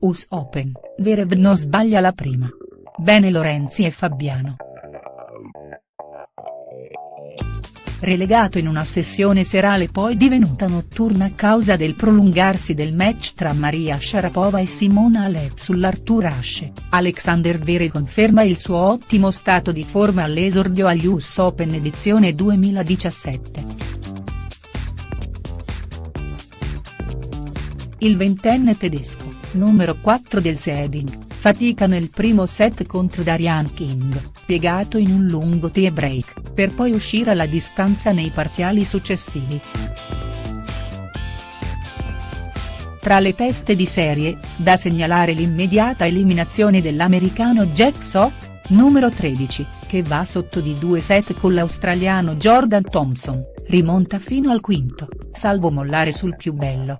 US Open, Verev non sbaglia la prima. Bene Lorenzi e Fabiano. Relegato in una sessione serale poi divenuta notturna a causa del prolungarsi del match tra Maria Sharapova e Simona Alep sull'Artur Ashe, Alexander Vere conferma il suo ottimo stato di forma all'esordio agli US Open edizione 2017. Il ventenne tedesco, numero 4 del seeding, fatica nel primo set contro Darian King, piegato in un lungo tie break, per poi uscire alla distanza nei parziali successivi. Tra le teste di serie, da segnalare l'immediata eliminazione dell'americano Jack Sock, numero 13, che va sotto di due set con l'australiano Jordan Thompson, rimonta fino al quinto, salvo mollare sul più bello.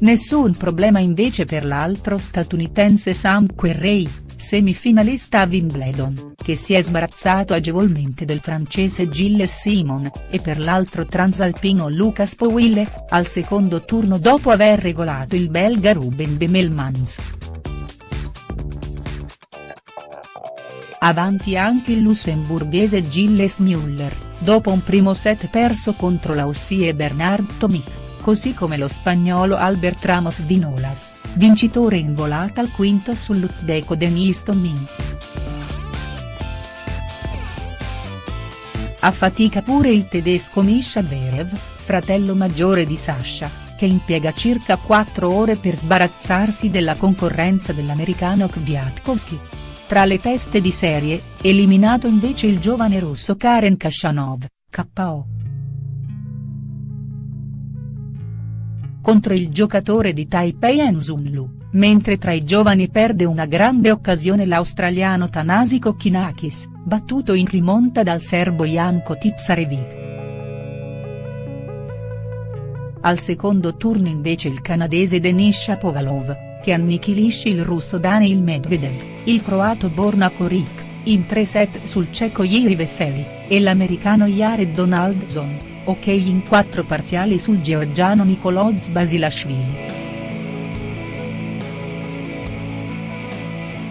Nessun problema invece per l'altro statunitense Sam Querrey, semifinalista a Wimbledon, che si è sbarazzato agevolmente del francese Gilles Simon, e per l'altro transalpino Lucas Powille, al secondo turno dopo aver regolato il belga Ruben Bemelmans. Avanti anche il lussemburghese Gilles Müller, dopo un primo set perso contro l'Aussie Bernard Tomic così come lo spagnolo Albert Ramos Vinolas, vincitore in volata al quinto sull'uzbeko Denis Tomin. A fatica pure il tedesco Misha Verev, fratello maggiore di Sasha, che impiega circa 4 ore per sbarazzarsi della concorrenza dell'americano Kwiatkowski. Tra le teste di serie, eliminato invece il giovane russo Karen Kashanov, KO. Contro il giocatore di Taipei Enzun Lu, mentre tra i giovani perde una grande occasione l'australiano Tanasi Kokkinakis, battuto in rimonta dal serbo Janko Tipsarevic. Al secondo turno invece il canadese Denis Shapovalov, che annichilisce il russo Daniil Medvedev, il croato Borna Koric, in tre set sul ceco Jiri Veseli, e l'americano Jared Donaldson ok in quattro parziali sul georgiano Nicoloz Basilashvili.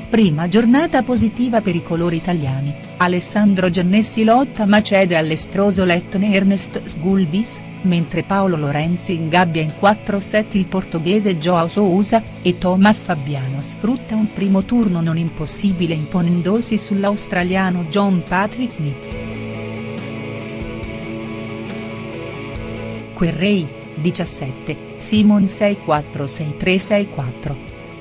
Prima giornata positiva per i colori italiani, Alessandro Giannessi lotta ma cede all'estroso lettone Ernest Sgulbis, mentre Paolo Lorenzi ingabbia in quattro set il portoghese Joao Sousa, e Thomas Fabiano sfrutta un primo turno non impossibile imponendosi sull'australiano John Patrick Smith. Querrey, 17, Simon 646364.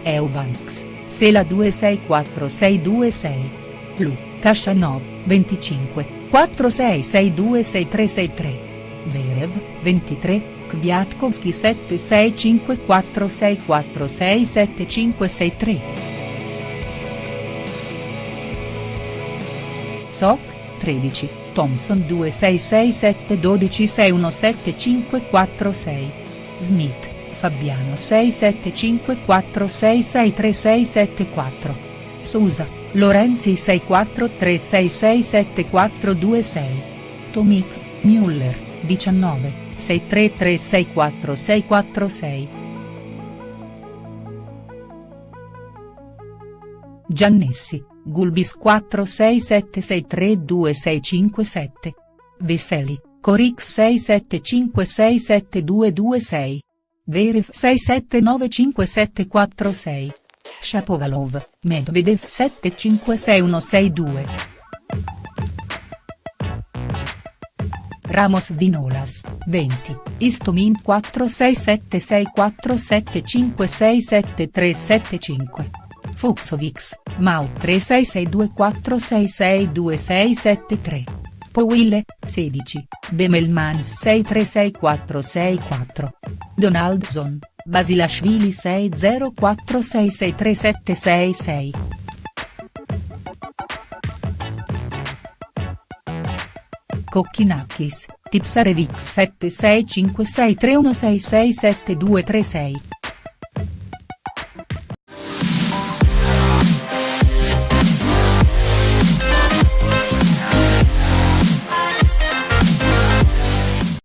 Eubanks, Sela 264626. Lu, Kashanov, 25, 46626363. Verev, 23, Kwiatkowski 765464675563. Sok, 13. Thompson 266712617546. Smith, Fabiano 6754663674. Sousa, Lorenzi 6436674226. Tomic, Müller, 19, 63364646. Giannessi, Gulbis 4676326557. Veseli, Coric 67567226. Verev 67957446. Shapovalov, Medvedev 756162. Ramos Vinolas, 20, Istomin 467647567375. Fuxovix, Mau 366246626673. Powille, 16, Bemelmans 636464. Donaldson, Basilashvili 6046637766. Kokkinakis, Tipsarevic 765631667236.